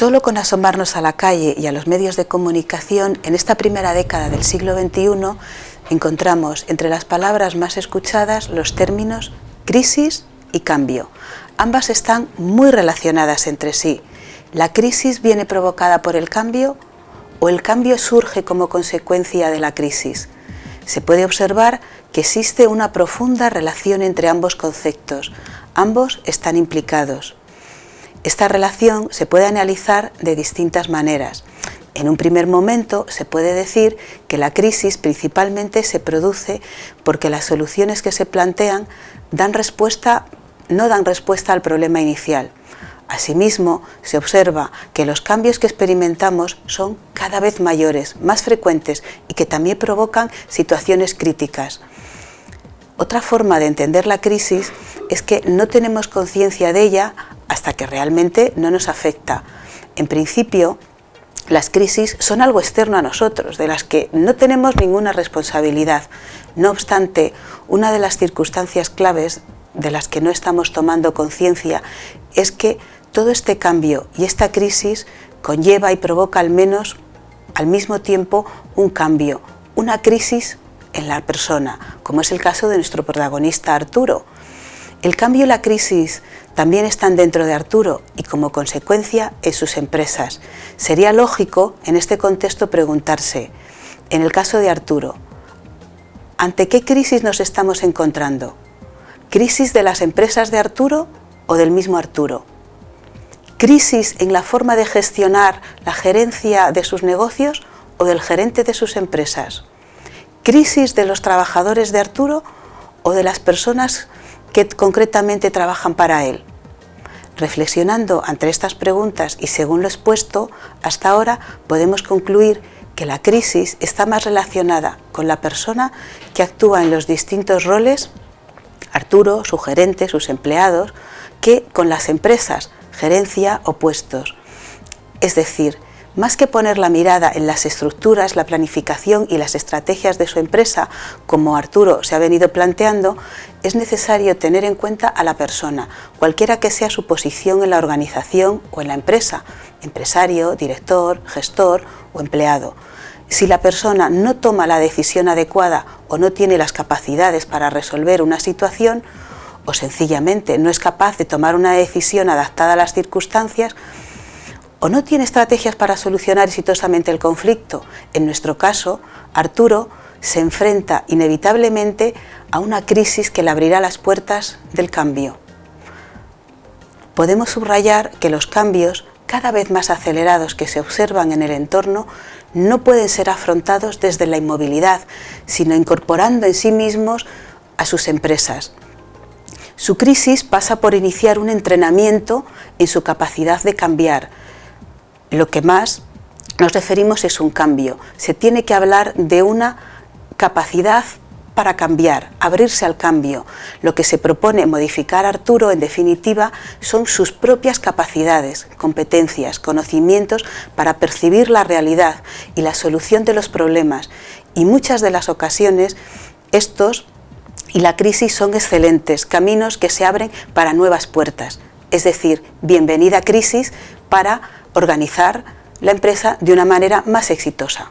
Solo con asomarnos a la calle y a los medios de comunicación, en esta primera década del siglo XXI, encontramos entre las palabras más escuchadas los términos crisis y cambio. Ambas están muy relacionadas entre sí. ¿La crisis viene provocada por el cambio o el cambio surge como consecuencia de la crisis? Se puede observar que existe una profunda relación entre ambos conceptos. Ambos están implicados. Esta relación se puede analizar de distintas maneras. En un primer momento se puede decir que la crisis principalmente se produce porque las soluciones que se plantean dan respuesta, no dan respuesta al problema inicial. Asimismo, se observa que los cambios que experimentamos son cada vez mayores, más frecuentes y que también provocan situaciones críticas. Otra forma de entender la crisis es que no tenemos conciencia de ella hasta que realmente no nos afecta. En principio, las crisis son algo externo a nosotros, de las que no tenemos ninguna responsabilidad. No obstante, una de las circunstancias claves de las que no estamos tomando conciencia es que todo este cambio y esta crisis conlleva y provoca al menos al mismo tiempo un cambio, una crisis en la persona, como es el caso de nuestro protagonista Arturo. El cambio y la crisis también están dentro de Arturo y como consecuencia en sus empresas. Sería lógico en este contexto preguntarse, en el caso de Arturo, ¿ante qué crisis nos estamos encontrando? ¿Crisis de las empresas de Arturo o del mismo Arturo? ¿Crisis en la forma de gestionar la gerencia de sus negocios o del gerente de sus empresas? ¿Crisis de los trabajadores de Arturo o de las personas que concretamente trabajan para él. Reflexionando ante estas preguntas y según lo expuesto, hasta ahora podemos concluir que la crisis está más relacionada con la persona que actúa en los distintos roles, Arturo, su gerente, sus empleados, que con las empresas, gerencia o puestos. Es decir, más que poner la mirada en las estructuras, la planificación y las estrategias de su empresa, como Arturo se ha venido planteando, es necesario tener en cuenta a la persona, cualquiera que sea su posición en la organización o en la empresa, empresario, director, gestor o empleado. Si la persona no toma la decisión adecuada o no tiene las capacidades para resolver una situación, o sencillamente no es capaz de tomar una decisión adaptada a las circunstancias, o no tiene estrategias para solucionar exitosamente el conflicto. En nuestro caso, Arturo se enfrenta inevitablemente a una crisis que le abrirá las puertas del cambio. Podemos subrayar que los cambios cada vez más acelerados que se observan en el entorno no pueden ser afrontados desde la inmovilidad, sino incorporando en sí mismos a sus empresas. Su crisis pasa por iniciar un entrenamiento en su capacidad de cambiar, lo que más nos referimos es un cambio. Se tiene que hablar de una capacidad para cambiar, abrirse al cambio. Lo que se propone modificar Arturo, en definitiva, son sus propias capacidades, competencias, conocimientos para percibir la realidad y la solución de los problemas. Y muchas de las ocasiones estos y la crisis son excelentes, caminos que se abren para nuevas puertas. Es decir, bienvenida crisis para organizar la empresa de una manera más exitosa.